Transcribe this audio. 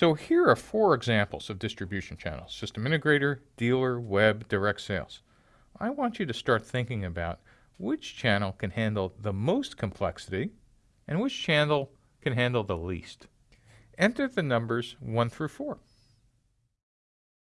So here are four examples of distribution channels, system integrator, dealer, web, direct sales. I want you to start thinking about which channel can handle the most complexity and which channel can handle the least. Enter the numbers 1 through 4.